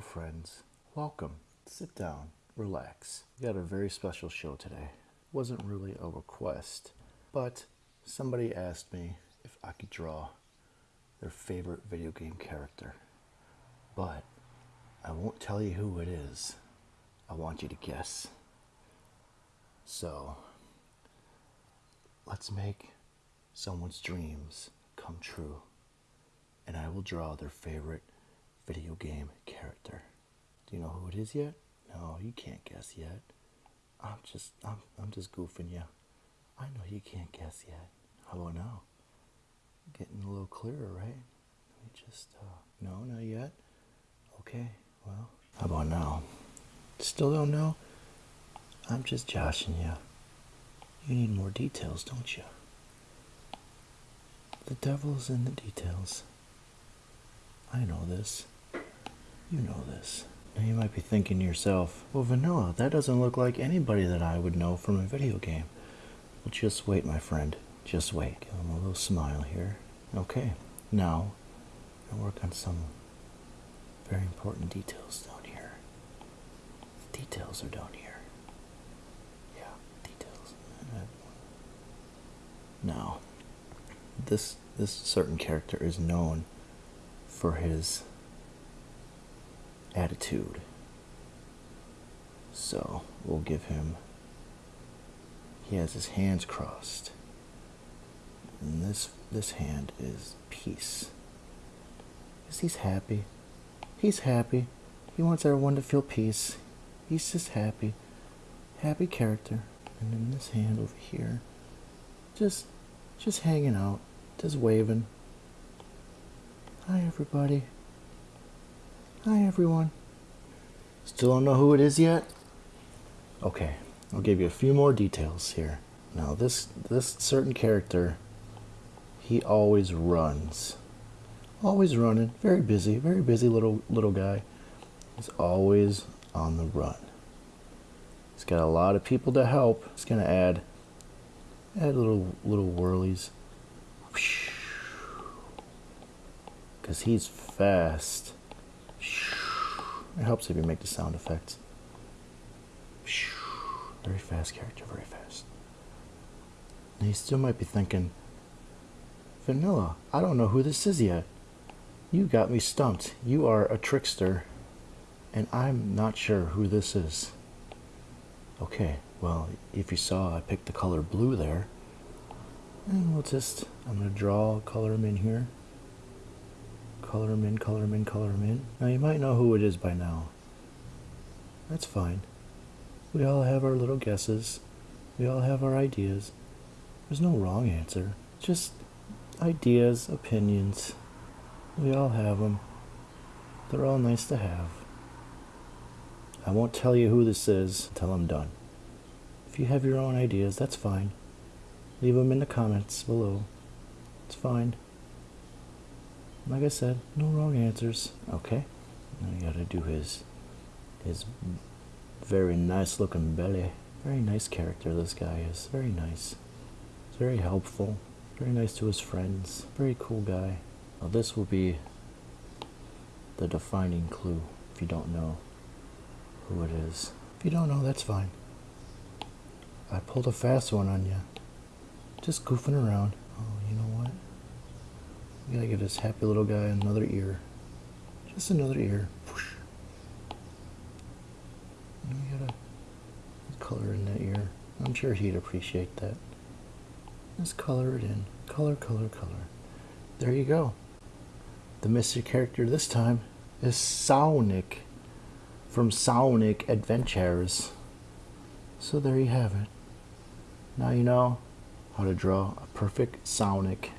friends. Welcome. Sit down, relax. We got a very special show today. Wasn't really a request, but somebody asked me if I could draw their favorite video game character. But I won't tell you who it is. I want you to guess. So, let's make someone's dreams come true. And I will draw their favorite video game character. Do you know who it is yet? No, you can't guess yet. I'm just I'm I'm just goofing you. I know you can't guess yet. How about now? Getting a little clearer, right? Let me just uh no, not yet. Okay, well how about now? Still don't know? I'm just joshing you. You need more details, don't you? The devil's in the details. I know this. You know this. Now you might be thinking to yourself, well, Vanilla, that doesn't look like anybody that I would know from a video game. Well, just wait, my friend. Just wait. Give him a little smile here. Okay, now I work on some very important details down here. The details are down here. Yeah, details. Now, this this certain character is known for his attitude. So we'll give him, he has his hands crossed. And this, this hand is peace. Because he's happy. He's happy. He wants everyone to feel peace. He's just happy. Happy character. And then this hand over here, just, just hanging out, just waving. Hi, everybody. Hi, everyone. Still don't know who it is yet? Okay, I'll give you a few more details here. Now, this this certain character, he always runs. Always running. Very busy. Very busy little little guy. He's always on the run. He's got a lot of people to help. He's gonna add add little little whirlies. Because he's fast. It helps if you make the sound effects. Very fast character, very fast. And you still might be thinking, Vanilla, I don't know who this is yet. You got me stumped. You are a trickster, and I'm not sure who this is. Okay, well, if you saw, I picked the color blue there. And we'll just, I'm going to draw, color in here color them in, color them in, color them in. Now you might know who it is by now. That's fine. We all have our little guesses. We all have our ideas. There's no wrong answer. Just ideas, opinions. We all have them. They're all nice to have. I won't tell you who this is until I'm done. If you have your own ideas, that's fine. Leave them in the comments below. It's fine. Like I said, no wrong answers. Okay. Now you gotta do his his very nice looking belly. Very nice character this guy is. Very nice. He's very helpful. Very nice to his friends. Very cool guy. Now this will be the defining clue if you don't know who it is. If you don't know, that's fine. I pulled a fast one on you. Just goofing around. Oh, you? We gotta give this happy little guy another ear. Just another ear. And we gotta color in that ear. I'm sure he'd appreciate that. Let's color it in. Color, color, color. There you go. The mystery character this time is Sonic from Sonic Adventures. So there you have it. Now you know how to draw a perfect Sonic.